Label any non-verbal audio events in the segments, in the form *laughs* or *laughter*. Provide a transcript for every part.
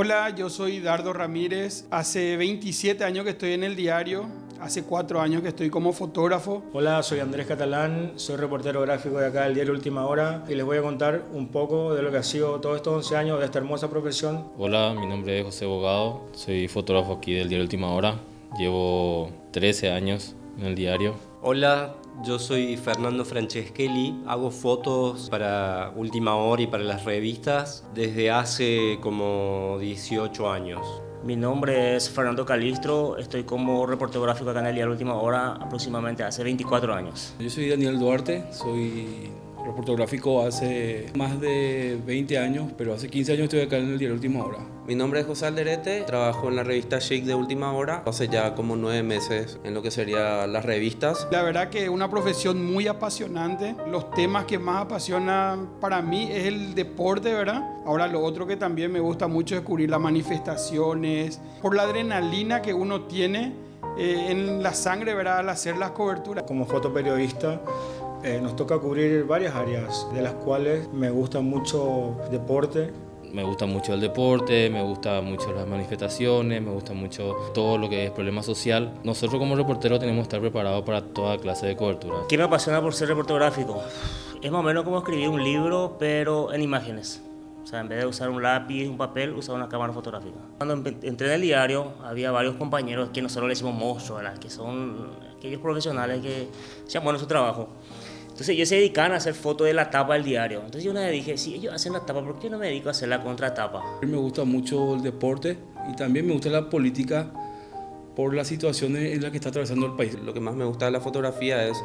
Hola, yo soy Dardo Ramírez. Hace 27 años que estoy en el diario. Hace cuatro años que estoy como fotógrafo. Hola, soy Andrés Catalán, soy reportero gráfico de acá del diario Última Hora y les voy a contar un poco de lo que ha sido todos estos 11 años de esta hermosa profesión. Hola, mi nombre es José Bogado, soy fotógrafo aquí del diario Última Hora. Llevo 13 años en el diario. Hola, yo soy Fernando Franceschelli, hago fotos para Última Hora y para las revistas desde hace como 18 años. Mi nombre es Fernando Calistro, estoy como reportero gráfico acá en el Última Hora aproximadamente hace 24 años. Yo soy Daniel Duarte, soy reportero gráfico hace más de 20 años, pero hace 15 años estoy acá en el diario Última Hora. Mi nombre es José Alderete, trabajo en la revista Shake de Última Hora, hace ya como nueve meses en lo que serían las revistas. La verdad que es una profesión muy apasionante. Los temas que más apasionan para mí es el deporte, ¿verdad? Ahora lo otro que también me gusta mucho es cubrir las manifestaciones, por la adrenalina que uno tiene eh, en la sangre, ¿verdad? Al hacer las coberturas. Como fotoperiodista eh, nos toca cubrir varias áreas, de las cuales me gusta mucho deporte, me gusta mucho el deporte, me gusta mucho las manifestaciones, me gusta mucho todo lo que es problema social. Nosotros como reporteros tenemos que estar preparados para toda clase de cobertura. ¿Qué me apasiona por ser reportero gráfico? Es más o menos como escribir un libro, pero en imágenes. O sea, en vez de usar un lápiz, un papel, usar una cámara fotográfica. Cuando entré en el diario, había varios compañeros que nosotros le decimos monstruos, que son aquellos profesionales que hacían bueno su trabajo. Entonces ellos se dedican a hacer fotos de la tapa del diario. Entonces yo una vez dije, si ellos hacen la tapa, ¿por qué no me dedico a hacer la contratapa? Me gusta mucho el deporte y también me gusta la política por las situaciones en las que está atravesando el país. Lo que más me gusta de la fotografía es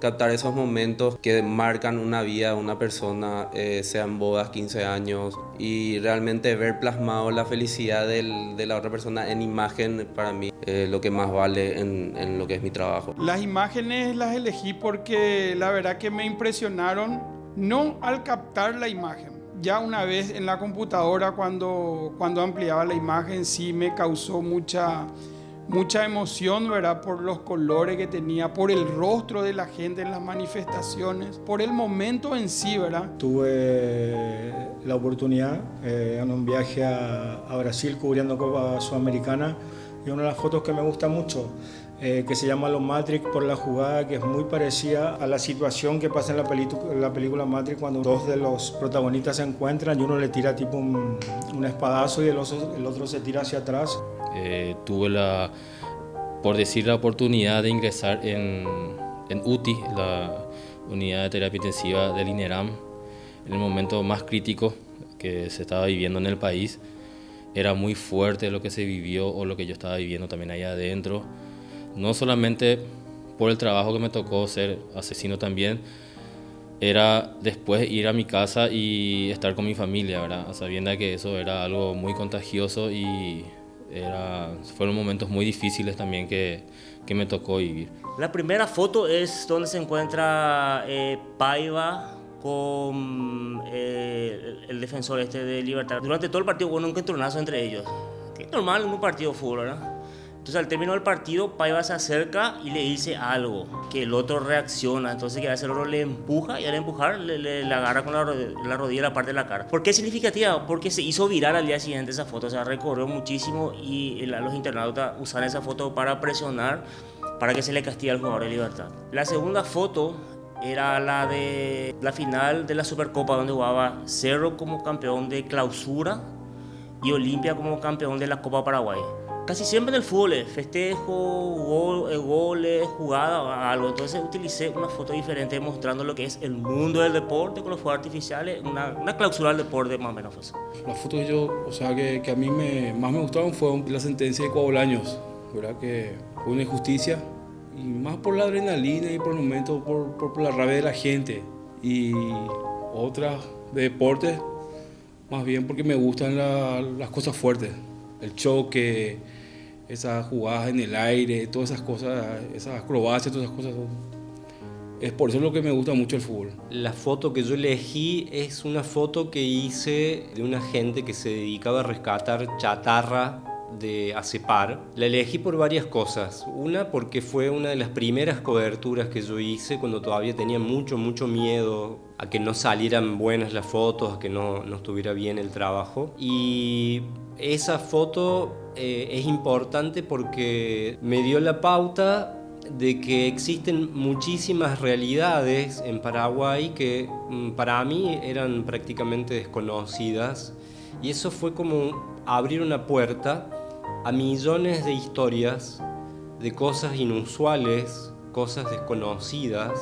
captar esos momentos que marcan una vida, una persona, eh, sean bodas, 15 años, y realmente ver plasmado la felicidad de la otra persona en imagen, para mí, eh, lo que más vale en, en lo que es mi trabajo. Las imágenes las elegí porque la verdad que me impresionaron, no al captar la imagen, ya una vez en la computadora cuando, cuando ampliaba la imagen sí me causó mucha mucha emoción, ¿verdad? Por los colores que tenía, por el rostro de la gente en las manifestaciones, por el momento en sí, ¿verdad? Tuve la oportunidad eh, en un viaje a, a, Brasil cubriendo Copa Sudamericana y una de las fotos que me gusta mucho, eh, que se llama Los Matrix por la jugada, que es muy parecida a la situación que pasa en la, la película Matrix cuando dos de los protagonistas se encuentran y uno le tira tipo un, un espadazo y el otro, el otro se tira hacia atrás. Eh, tuve la, por decir, la oportunidad de ingresar en, en UTI, la unidad de terapia intensiva del INERAM, en el momento más crítico que se estaba viviendo en el país. Era muy fuerte lo que se vivió o lo que yo estaba viviendo también allá adentro. No solamente por el trabajo que me tocó ser asesino también, era después ir a mi casa y estar con mi familia, ¿verdad? sabiendo que eso era algo muy contagioso y fueron momentos muy difíciles también que, que, me tocó vivir. La primera foto es donde se encuentra eh, Paiva con eh, el, defensor este de Libertad. Durante todo el partido hubo un encontronazo entre ellos. Es normal en un partido de fútbol, ¿verdad? Entonces al término del partido, Paiva se acerca y le dice algo, que el otro reacciona, entonces que hace el otro le empuja y al empujar le, le, le agarra con la, la, rodilla la parte de la cara. ¿Por qué es significativa? Porque se hizo viral al día siguiente esa foto, o sea, recorrió muchísimo y los internautas usan esa foto para presionar para que se le castigue al jugador de Libertad. La segunda foto era la de la final de la Supercopa donde jugaba Cerro como campeón de clausura y Olimpia como campeón de la Copa Paraguay. Casi siempre en el fútbol, festejo, gol, goles, jugada, algo. Entonces utilicé una foto diferente mostrando lo que es el mundo del deporte con los fuegos artificiales, una, una clausura del deporte más o menos. Pues. Las fotos yo, o sea, que, que a mí me, más me gustaron fue la sentencia de Coabolaños, ¿verdad? Que fue una injusticia y más por la adrenalina y por el momento por, por, la rabia de la gente y otras de deporte más bien porque me gustan la, las cosas fuertes el choque esas jugadas en el aire todas esas cosas esas acrobacias todas esas cosas es por eso lo que me gusta mucho el fútbol. La foto que yo elegí es una foto que hice de una gente que se dedicaba a rescatar chatarra de ACEPAR. La elegí por varias cosas. Una, porque fue una de las primeras coberturas que yo hice cuando todavía tenía mucho, mucho miedo a que no salieran buenas las fotos, a que no, no estuviera bien el trabajo. Y esa foto eh, es importante porque me dio la pauta de que existen muchísimas realidades en Paraguay que mm, para mí eran prácticamente desconocidas. Y eso fue como abrir una puerta a millones de historias de cosas inusuales, cosas desconocidas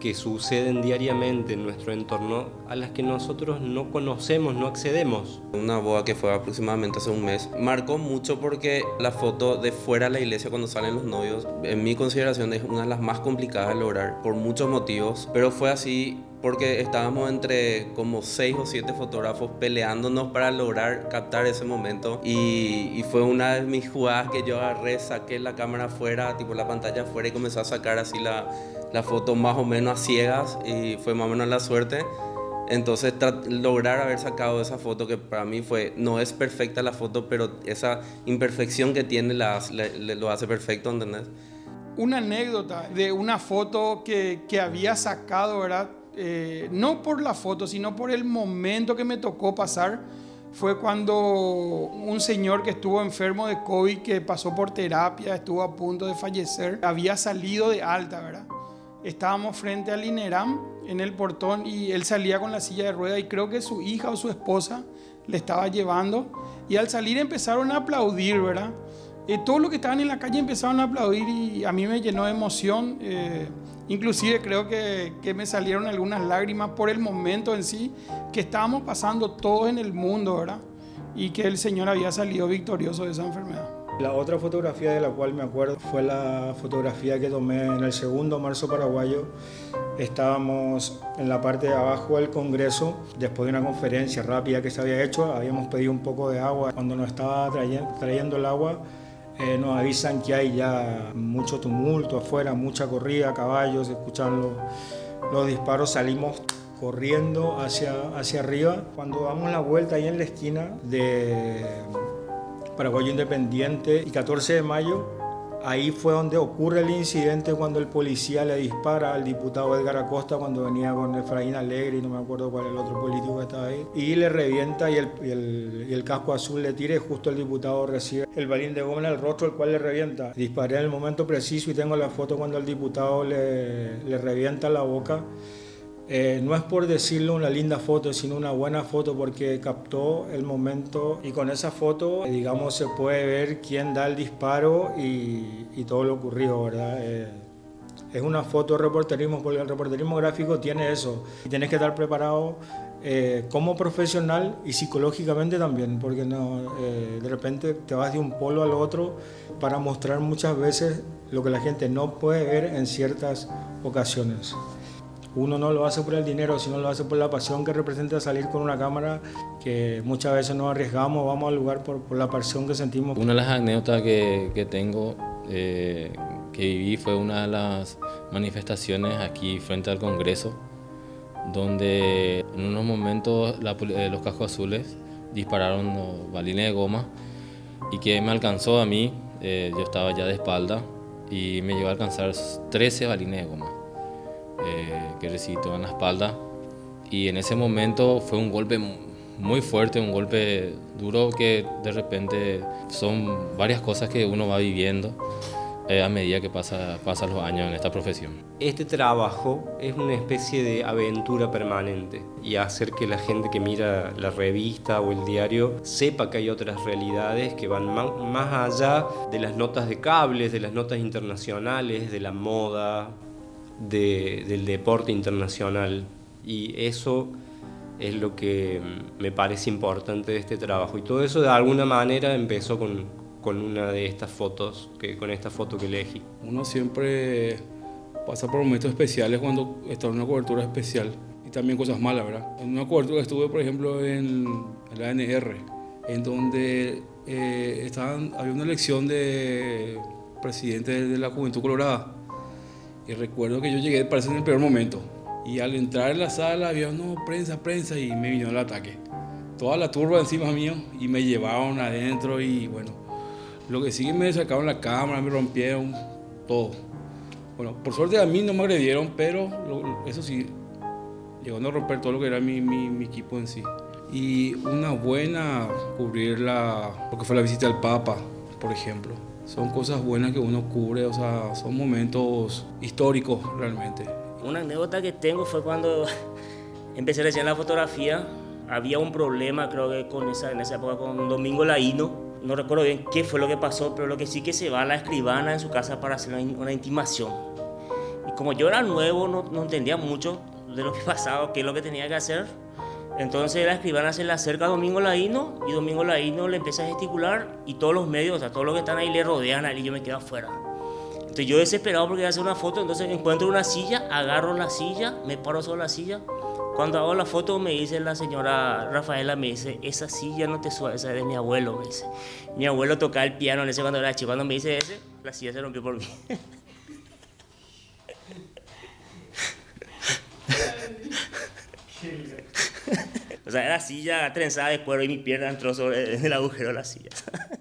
que suceden diariamente en nuestro entorno a las que nosotros no conocemos, no accedemos. Una boda que fue aproximadamente hace un mes marcó mucho porque la foto de fuera de la iglesia cuando salen los novios, en mi consideración es una de las más complicadas de lograr por muchos motivos, pero fue así porque estábamos entre como seis o siete fotógrafos peleándonos para lograr captar ese momento y, fue una de mis jugadas que yo agarré, saqué la cámara afuera, tipo la pantalla afuera y comencé a sacar así la, la foto más o menos a ciegas y fue más o menos la suerte. Entonces lograr haber sacado esa foto que para mí fue, no es perfecta la foto, pero esa imperfección que tiene la, lo hace perfecto, ¿entendés? Una anécdota de una foto que, que había sacado, ¿verdad? Eh, no por la foto, sino por el momento que me tocó pasar, fue cuando un señor que estuvo enfermo de COVID, que pasó por terapia, estuvo a punto de fallecer, había salido de alta, ¿verdad? Estábamos frente al INERAM en el portón y él salía con la silla de rueda y creo que su hija o su esposa le estaba llevando y al salir empezaron a aplaudir, ¿verdad? Eh, todos los que estaban en la calle empezaron a aplaudir y a mí me llenó de emoción. Eh, inclusive creo que, que, me salieron algunas lágrimas por el momento en sí que estábamos pasando todos en el mundo, ¿verdad? Y que el Señor había salido victorioso de esa enfermedad. La otra fotografía de la cual me acuerdo fue la fotografía que tomé en el segundo marzo paraguayo. Estábamos en la parte de abajo del Congreso, después de una conferencia rápida que se había hecho, habíamos pedido un poco de agua. Cuando nos estaba trayendo, trayendo el agua, eh, nos avisan que hay ya mucho tumulto afuera, mucha corrida, caballos, escuchan los, los disparos, salimos corriendo hacia, hacia arriba. Cuando damos la vuelta ahí en la esquina de Paraguayo Independiente y 14 de mayo, ahí fue donde ocurre el incidente cuando el policía le dispara al diputado Edgar Acosta cuando venía con Efraín Alegre y no me acuerdo cuál es el otro político que estaba ahí, y le revienta y el, el, el casco azul le tira y justo el diputado recibe el balín de goma en el rostro, el cual le revienta. Disparé en el momento preciso y tengo la foto cuando el diputado le, le revienta la boca. Eh, no es por decirlo una linda foto, sino una buena foto porque captó el momento y con esa foto, eh, digamos, se puede ver quién da el disparo y, todo lo ocurrido, ¿verdad? Eh, es una foto de reporterismo porque el reporterismo gráfico tiene eso. Y tienes que estar preparado como profesional y psicológicamente también, porque no, de repente te vas de un polo al otro para mostrar muchas veces lo que la gente no puede ver en ciertas ocasiones. Uno no lo hace por el dinero, sino lo hace por la pasión que representa salir con una cámara, que muchas veces nos arriesgamos, vamos al lugar por, la pasión que sentimos. Una de las anécdotas que, que tengo, eh, que viví, fue una de las manifestaciones aquí frente al Congreso, donde en unos momentos eh, los cascos azules dispararon balines de goma y que me alcanzó a mí, eh, yo estaba ya de espalda, y me llegó a alcanzar 13 balines de goma eh, que recibí en la espalda. Y en ese momento fue un golpe muy fuerte, un golpe duro que de repente son varias cosas que uno va viviendo eh, a medida que pasa, pasan los años en esta profesión. Este trabajo es una especie de aventura permanente y hacer que la gente que mira la revista o el diario sepa que hay otras realidades que van más allá de las notas de cables, de las notas internacionales, de la moda, de, del deporte internacional y eso es lo que me parece importante de este trabajo y todo eso de alguna manera empezó con, con una de estas fotos, que, con esta foto que elegí. Uno siempre pasa por momentos especiales cuando está en una cobertura especial y también cosas malas, ¿verdad? En una cobertura estuve, por ejemplo, en, la ANR, en donde eh, había una elección de presidente de la Juventud Colorada y recuerdo que yo llegué, parece en el peor momento. Y al entrar en la sala había, no, prensa, prensa, y me vino el ataque. Toda la turba encima mío y me llevaron adentro y bueno, lo que sí me sacaron la cámara, me rompieron todo. Bueno, por suerte a mí no me agredieron, pero lo, eso sí, llegando a romper todo lo que era mi, mi, mi equipo en sí. y una buena cubrir la, lo que fue la visita del Papa, por ejemplo. Son cosas buenas que uno cubre, o sea, son momentos históricos realmente. Una anécdota que tengo fue cuando *laughs* empecé hacer la fotografía. Había un problema, creo que con esa, en esa época con Domingo Laíno. No recuerdo bien qué fue lo que pasó, pero lo que sí que se va a la escribana en su casa para hacer una, una intimación. Y como yo era nuevo, no, no entendía mucho de lo que *laughs* pasaba, qué es lo que tenía que hacer. Entonces la escribana se le acerca a Domingo Laíno y Domingo Laíno le empieza a gesticular y todos los medios, o sea, todos los que están ahí le rodean a él y yo me quedo afuera. Entonces yo desesperado porque iba a hacer una foto, entonces encuentro una silla, agarro la silla, me paro sobre la silla. Cuando hago la foto me dice la señora Rafaela, me dice, esa silla no te suena, esa es de mi abuelo, me dice. Mi abuelo tocaba el piano en ese cuando era chico, cuando me dice ese, la silla se rompió por mí. *laughs* O sea, era silla trenzada de cuero y mi pierna entró sobre el agujero de la silla. *laughs*